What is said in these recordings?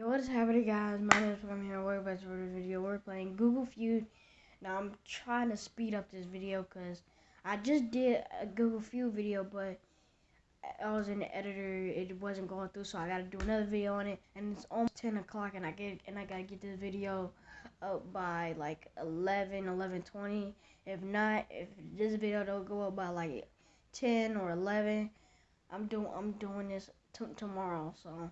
Yo, what is happening, guys? My name is Pam here. Welcome back to this video. We're playing Google Feud. Now, I'm trying to speed up this video because I just did a Google Feud video, but I was in the editor. It wasn't going through, so I got to do another video on it. And it's almost 10 o'clock, and I get and I got to get this video up by like 11, 11:20. If not, if this video don't go up by like 10 or 11, I'm doing I'm doing this tomorrow. So.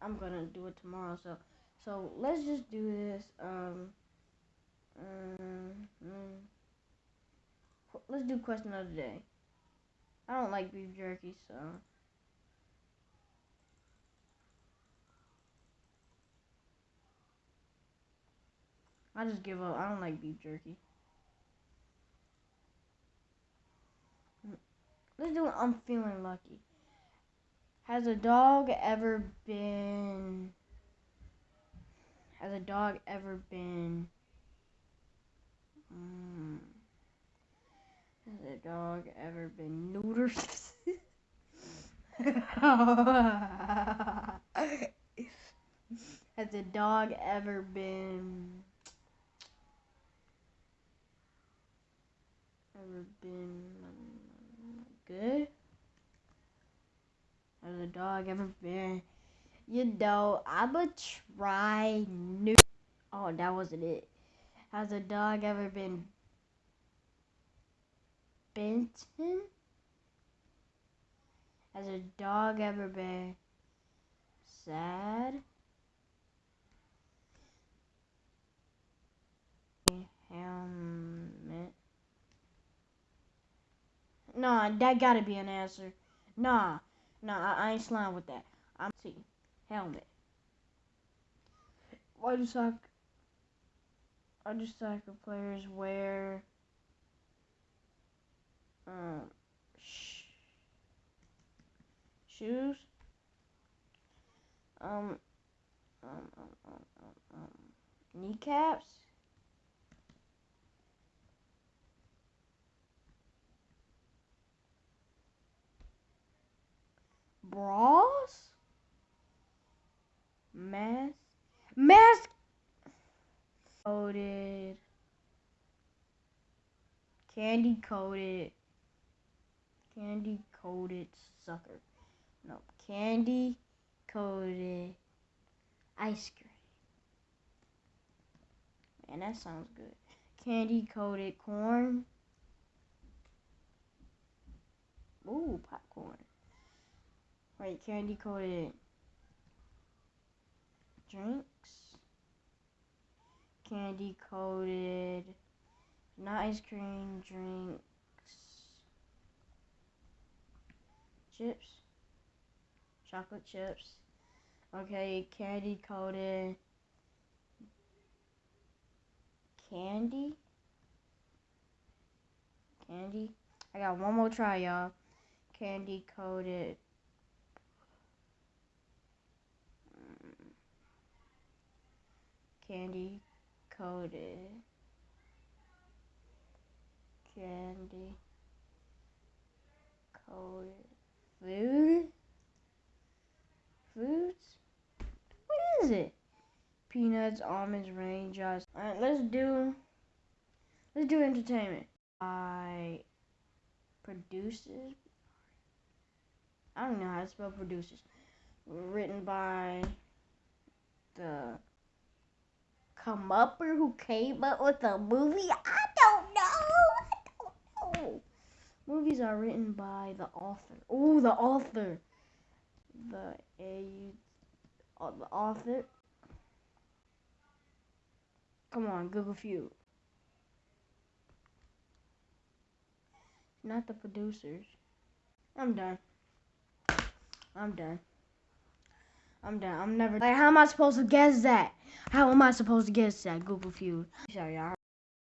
I'm gonna do it tomorrow. So, so let's just do this. Um, um, let's do question of the day. I don't like beef jerky, so. I just give up. I don't like beef jerky. Let's do I'm feeling lucky. Has a dog ever been. Has a dog ever been. Um, has a dog ever been neutered? has a dog ever been. Ever been good? Has a dog ever been? You know, I'ma try new. Oh, that wasn't it. Has a dog ever been Benton? Has a dog ever been sad? Helmet. Nah, that gotta be an answer. Nah. No, I, I ain't slime with that. I'm see. Helmet. Why do soccer why do soccer players wear um sh shoes? Um um, um, um, um, um kneecaps? Bras, mask, mask, coated, candy coated, candy coated sucker. No, candy coated ice cream. Man, that sounds good. Candy coated corn. Ooh, popcorn. Right, candy coated drinks. Candy coated, not ice cream, drinks. Chips. Chocolate chips. Okay, candy coated. Candy. Candy. I got one more try, y'all. Candy coated candy coated. Candy coated food? Foods? What is it? Peanuts almonds raindrops. All right let's do let's do entertainment. I produces I don't know how to spell producers written by the come up or who came up with the movie? I don't know. I don't know. Movies are written by the author. Oh, the author. The a uh, the author. Come on, Google Feud. Not the producers. I'm done. I'm done. I'm done. I'm never. Like, how am I supposed to guess that? How am I supposed to guess that? Google Feud. Sorry, y'all.